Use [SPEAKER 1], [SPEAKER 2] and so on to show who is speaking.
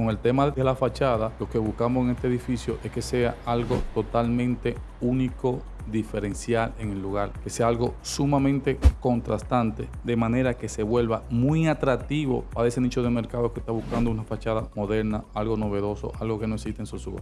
[SPEAKER 1] con el tema de la fachada, lo que buscamos en este edificio es que sea algo totalmente único, diferencial en el lugar, que sea algo sumamente contrastante, de manera que se vuelva muy atractivo para ese nicho de mercado que está buscando una fachada moderna, algo novedoso, algo que no existe en Sosúa.